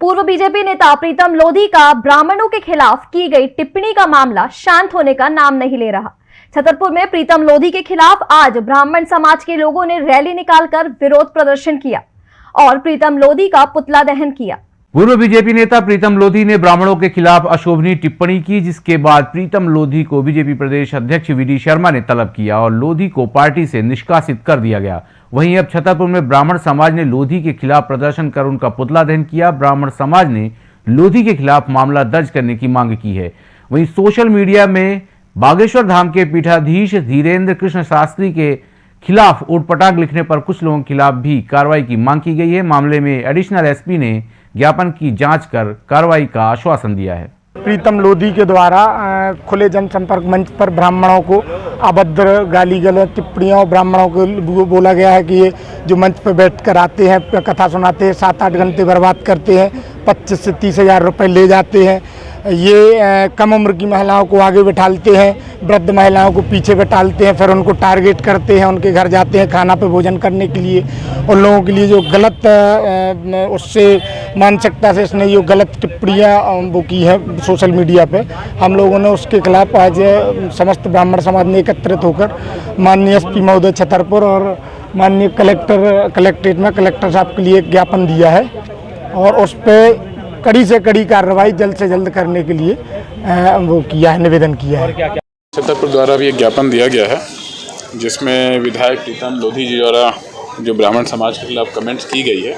पूर्व बीजेपी नेता प्रीतम लोधी का ब्राह्मणों के खिलाफ की गई टिप्पणी का मामला शांत होने का नाम नहीं ले रहा। छतरपुर में प्रीतम लोधी के खिलाफ आज ब्राह्मण समाज के लोगों ने रैली निकालकर विरोध प्रदर्शन किया और प्रीतम लोधी का पुतला दहन किया। पूर्व बीजेपी नेता प्रीतम लोधी ने ब्राह्मणों के खिलाफ अशोभनीय टिप्पणी की, जिसके बाद प्रीतम लोधी को बीजेपी प्रदेश अध्यक्ष वी शर्मा ने तलब किया और लोधी को पार्टी से निष्कासित कर दिया गया। वहीं अब छतरपुर में ब्राह्मण समाज ने लोधी के खिलाफ प्रदर्शन कर उनका पुतला दहन किया। ब्राह्मण समाज ने लोधी के खिलाफ मामला दर्ज करने की मांग की है। वहीं सोशल मीडिया में बागेश्वर धाम के पीठाधीश धीरेन्द्र कृष्ण शास्त्री के खिलाफ उठपटांग लिखने पर कुछ लोगों के खिलाफ भी कार्रवाई की मांग की गई है। मामले में एडिशनल एसपी ने ज्ञापन की जाँच कर कार्रवाई का आश्वासन दिया है। प्रीतम लोधी के द्वारा खुले जनसंपर्क मंच पर ब्राह्मणों को अभद्र गाली गलत टिप्पणियाँ ब्राह्मणों को बोला गया है कि ये जो मंच पर बैठ कर आते हैं कथा सुनाते हैं सात आठ घंटे बर्बाद करते हैं, पच्चीस से तीस हज़ार रुपये ले जाते हैं। ये कम उम्र की महिलाओं को आगे बैठालते हैं, वृद्ध महिलाओं को पीछे बैठालते हैं, फिर उनको टारगेट करते हैं, उनके घर जाते हैं, खाना पे भोजन करने के लिए। उन लोगों के लिए जो गलत उससे मानसिकता से इसने ये गलत टिप्पणियाँ वो की है सोशल मीडिया पे। हम लोगों ने उसके खिलाफ आज समस्त ब्राह्मण समाज ने एकत्रित होकर माननीय एस पी महोदय छतरपुर और माननीय कलेक्टर, कलेक्ट्रेट में कलेक्टर साहब के लिए ज्ञापन दिया है और उस पर कड़ी से कड़ी कार्रवाई जल्द से जल्द करने के लिए वो किया है, निवेदन किया है। छतरपुर द्वारा भी एक ज्ञापन दिया गया है, जिसमें विधायक प्रीतम लोधी जी द्वारा जो ब्राह्मण समाज के खिलाफ कमेंट्स की गई है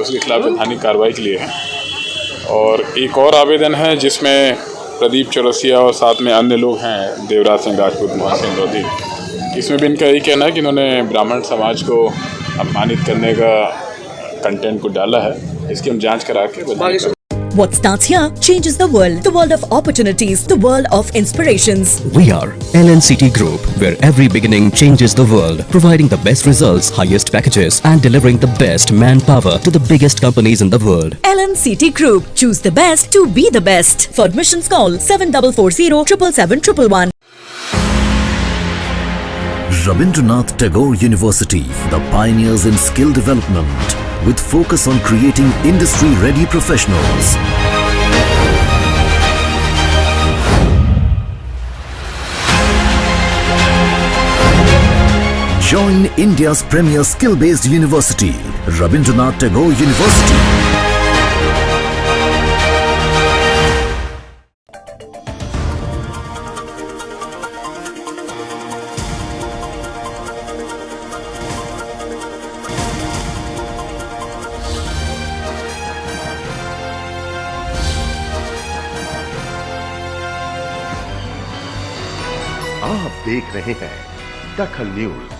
उसके खिलाफ वैधानिक कार्रवाई के लिए है। और एक और आवेदन है, जिसमें प्रदीप चौरसिया और साथ में अन्य लोग हैं, देवराज सिंह राजपूत, मोहन सिंह लोधी। इसमें भी इनका यही कहना है कि इन्होंने ब्राह्मण समाज को अपमानित करने का कंटेंट को डाला है। इसकी हम जाँच करा के What starts here changes the world. The world of opportunities, the world of inspirations. We are LNCT Group, where every beginning changes the world, providing the best results, highest packages, and delivering the best manpower to the biggest companies in the world. LNCT Group. Choose the best to be the best. For admissions call 7440 777 Rabindranath Tagore University, the pioneers in skill development, with focus on creating industry-ready professionals. Join India's premier skill-based university, Rabindranath Tagore University. आप देख रहे हैं दखल news.